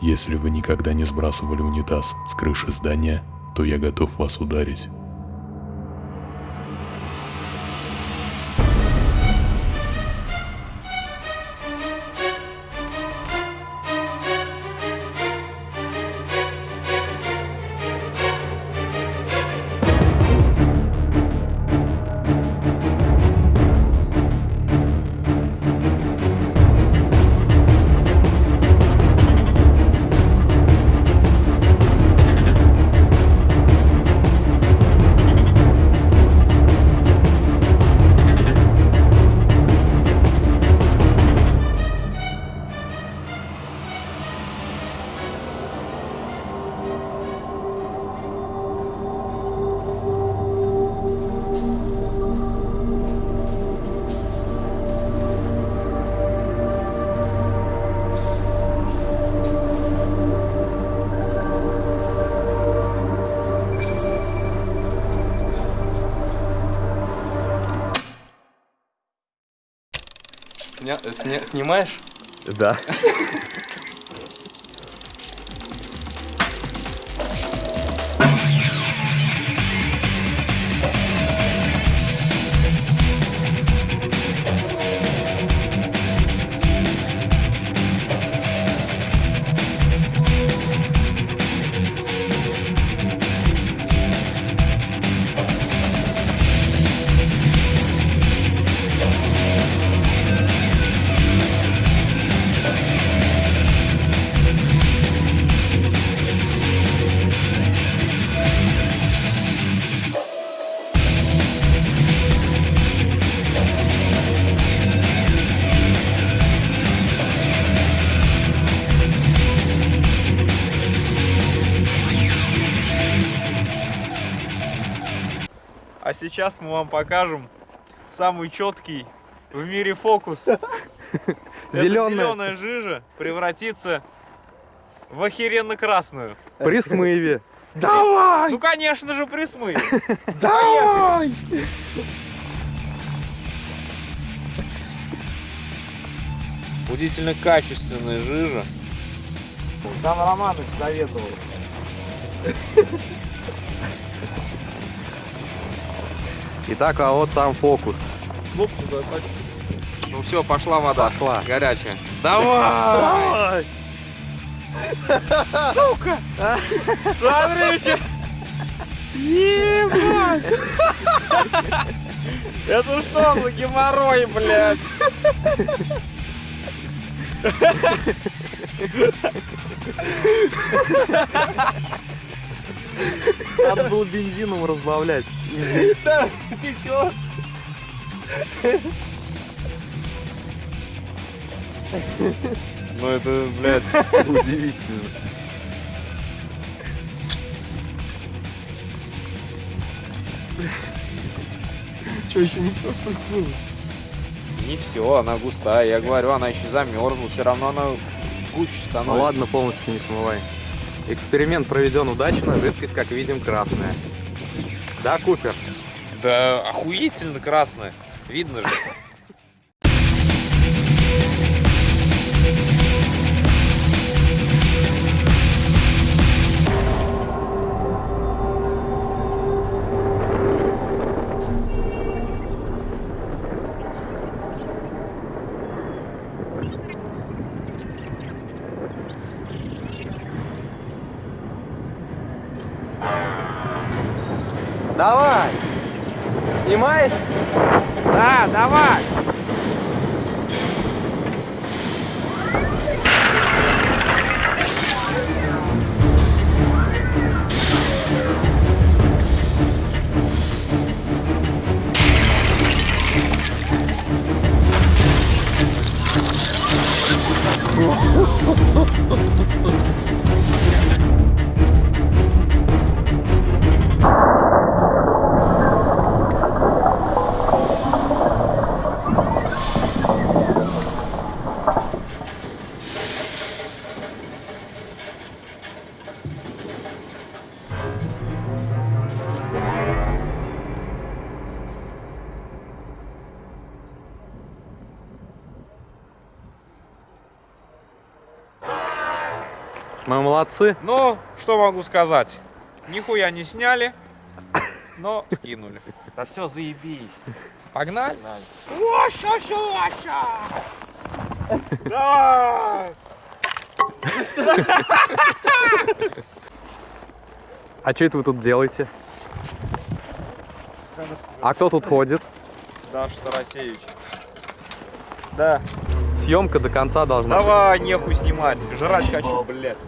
Если вы никогда не сбрасывали унитаз с крыши здания, то я готов вас ударить. Сня- сня- снимаешь? Да. А сейчас мы вам покажем самый четкий в мире фокус. Зеленая жижа превратится в охеренно красную. При смыве. Ну, конечно же, при смыве. Давай! Удивительно качественная жижа. Сам Романович советовал. Итак, а вот сам фокус. Кнопку затачки. Ну все, пошла вода. Пошла. Горячая. Давай! Сука! Смотрите! Ебать! Это что за геморрой, блядь? Надо было бензином разбавлять. Да, течет. Ну это, блядь, Удивительно. Что, еще не все, что смылось? не все, она густая. Я говорю, она еще замерзла, все равно она гуще Ну становится. ладно, полностью не смывай. Эксперимент проведен удачно, жидкость, как видим, красная. Да, Купер? Да охуительно красная. Видно же. Давай! Снимаешь? Да, давай! Мы молодцы. Ну, что могу сказать? Нихуя не сняли, но скинули. Да все, заебись. Погнали? Давай! А что это вы тут делаете? А кто тут ходит? Даша Тарасевич. Да. Съемка до конца должна. Давай, нехуй снимать. Жрать хочу, блядь.